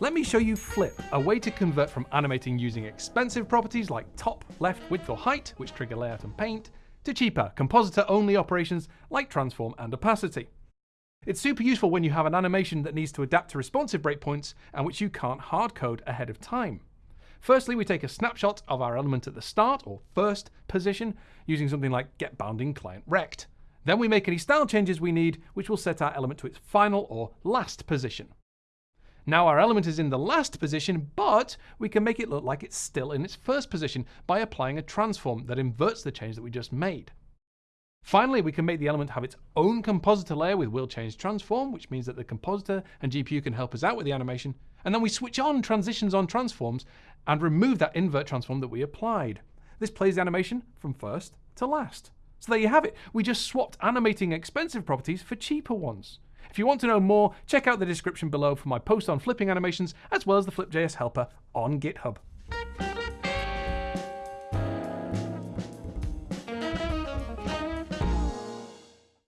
let me show you Flip, a way to convert from animating using expensive properties like top, left, width or height, which trigger layout and paint, to cheaper, compositor-only operations like transform and opacity. It's super useful when you have an animation that needs to adapt to responsive breakpoints and which you can't hardcode ahead of time. Firstly, we take a snapshot of our element at the start or first position using something like getBoundingClientRect. Then we make any style changes we need, which will set our element to its final or last position. Now our element is in the last position, but we can make it look like it's still in its first position by applying a transform that inverts the change that we just made. Finally, we can make the element have its own compositor layer with will change transform, which means that the compositor and GPU can help us out with the animation. And then we switch on transitions on transforms and remove that invert transform that we applied. This plays the animation from first to last. So there you have it. We just swapped animating expensive properties for cheaper ones. If you want to know more, check out the description below for my post on flipping animations, as well as the Flip.js helper on GitHub.